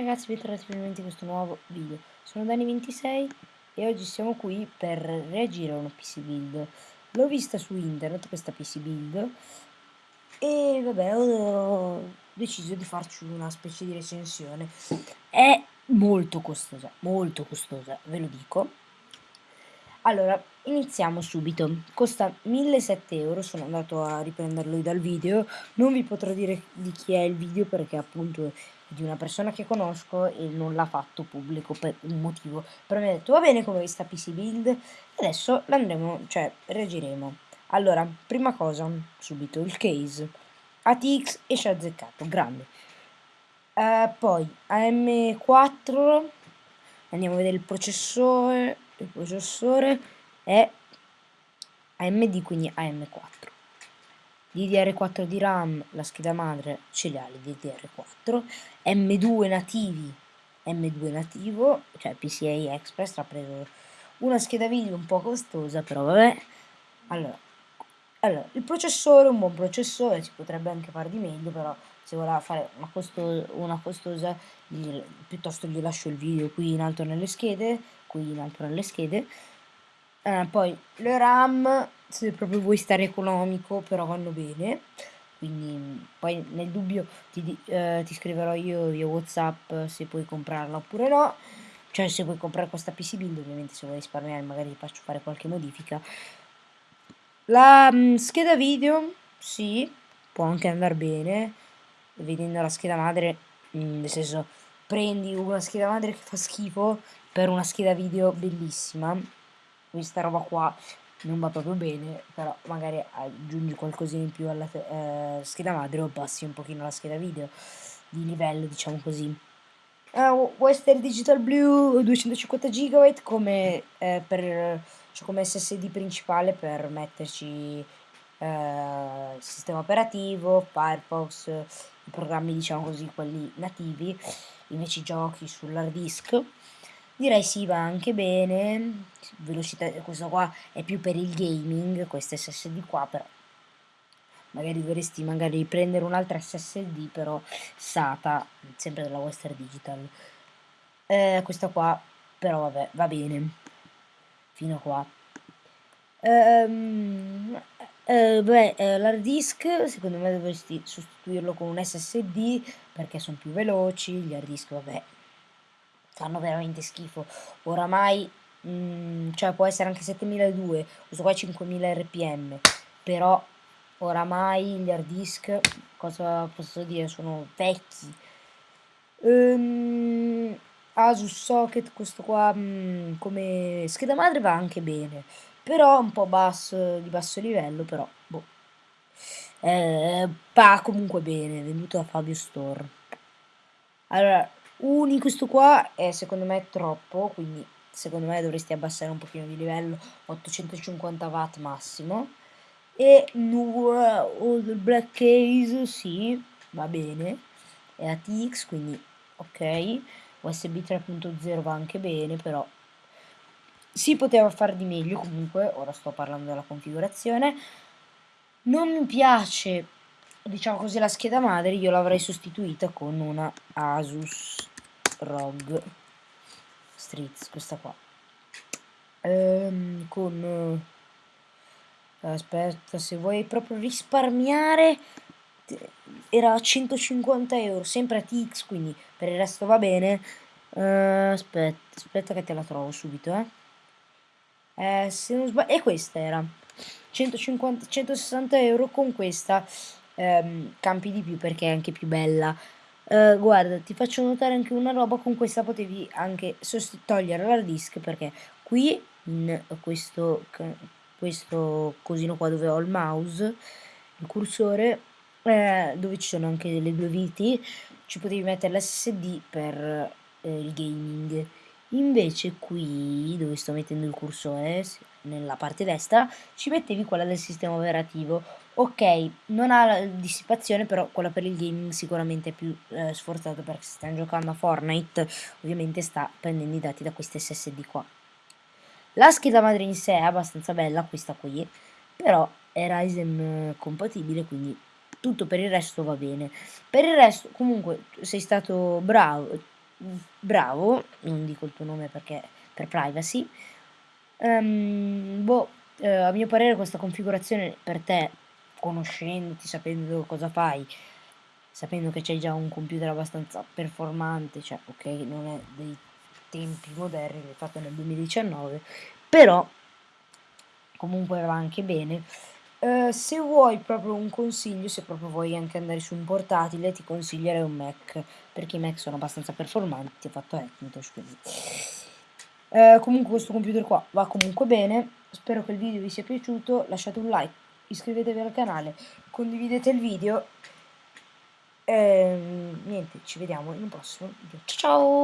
Ragazzi, bentornati finalmente in questo nuovo video. Sono Dani26 e oggi siamo qui per reagire a una PC build. L'ho vista su internet questa PC build e vabbè ho deciso di farci una specie di recensione. È molto costosa, molto costosa, ve lo dico. Allora, iniziamo subito. Costa 1.007 euro, sono andato a riprenderlo dal video. Non vi potrò dire di chi è il video perché appunto di una persona che conosco e non l'ha fatto pubblico per un motivo. Però mi ha detto va bene come sta PC build. Adesso l'andremo, cioè reagiremo. Allora, prima cosa, subito, il case. ATX esce azzeccato, grande. Uh, poi AM4, andiamo a vedere il processore il processore è AMD quindi AM4 DDR4 di RAM la scheda madre ce li ha le DDR4 M2 nativi M2 nativo cioè PCI Express ha preso una scheda video un po' costosa però vabbè. Allora, allora il processore un buon processore si potrebbe anche fare di meglio però se voleva fare una, costo una costosa gli, piuttosto gli lascio il video qui in alto nelle schede qui in alto nelle schede eh, poi le RAM se proprio vuoi stare economico però vanno bene. Quindi poi nel dubbio ti, eh, ti scriverò io via whatsapp se puoi comprarla oppure no. Cioè se vuoi comprare questa PC build ovviamente se vuoi risparmiare magari ti faccio fare qualche modifica. La mh, mm, scheda video sì può anche andare bene. Vedendo la scheda madre mh, mm, nel senso prendi una scheda madre che fa schifo per una scheda video bellissima questa roba qua non va proprio bene però magari aggiungi qualcosina in più alla eh, scheda madre o passi un pochino la scheda video di livello diciamo così uh, Western Digital Blue 250 GB come, eh, per, cioè come SSD principale per metterci eh, sistema operativo, Firefox, i programmi diciamo così, quelli nativi, invece giochi sull'hard disk. Direi sì, va anche bene, velocità, questo qua è più per il gaming, questo SSD qua però magari dovresti magari prendere un'altra SSD però SATA, sempre della Western Digital. Eh, questa qua però vabbè, va bene, fino a qua. Ehm, eh, eh, l'hard disk secondo me dovresti sostituirlo con un SSD perché sono più veloci, gli hard disk vabbè fanno veramente schifo. Oramai, mh, mm, cioè può essere anche 7200, questo qua è 5000 rpm, però oramai gli hard disk, cosa posso dire, sono vecchi. Um, Asus Socket, questo qua mh, mm, come scheda madre va anche bene però un po' basso, di basso livello, però, boh. Eh, va comunque bene, venduto da Fabio Store. Allora, uni questo qua è secondo me troppo, quindi secondo me dovresti abbassare un pochino di livello, 850 watt massimo. E Nura o il Black Case, sì, va bene, è ATX, quindi ok. USB 3.0 va anche bene, però si poteva fare di meglio comunque, ora sto parlando della configurazione. Non mi piace, diciamo così, la scheda madre, io l'avrei sostituita con una Asus ROG Streets, questa qua. Ehm, con... Aspetta, se vuoi proprio risparmiare era 150 euro, sempre a TX, quindi per il resto va bene. Uh, aspetta, aspetta che te la trovo subito, eh eh, se non sbaglio, e questa era 150, 160 euro con questa ehm, campi di più perché è anche più bella. Uh, guarda, ti faccio notare anche una roba, con questa potevi anche togliere l'hard disk perché qui in questo, questo cosino qua dove ho il mouse, il cursore, eh, dove ci sono anche le due viti, ci potevi mettere l'SSD per eh, il gaming. Invece qui dove sto mettendo il cursore nella parte destra ci mettevi quella del sistema operativo ok non ha la dissipazione però quella per il gaming sicuramente è più eh, sforzato perché se stiamo giocando a Fortnite ovviamente sta prendendo i dati da queste SSD qua la scheda madre in sé è abbastanza bella questa qui però è Ryzen eh, compatibile quindi tutto per il resto va bene per il resto comunque sei stato bravo bravo, non dico il tuo nome perché per privacy. Um, boh, eh, a mio parere questa configurazione per te, conoscendoti, sapendo cosa fai, sapendo che c'hai già un computer abbastanza performante, cioè ok, non è dei tempi moderni, l'hai fatto nel 2019, però comunque va anche bene. Uh, se vuoi proprio un consiglio, se proprio vuoi anche andare su un portatile, ti consiglierei un Mac, perché i Mac sono abbastanza performanti, ho fatto Hackintosh, quindi... Uh, comunque questo computer qua va comunque bene, spero che il video vi sia piaciuto, lasciate un like, iscrivetevi al canale, condividete il video e niente, ci vediamo in un prossimo video. Ciao ciao!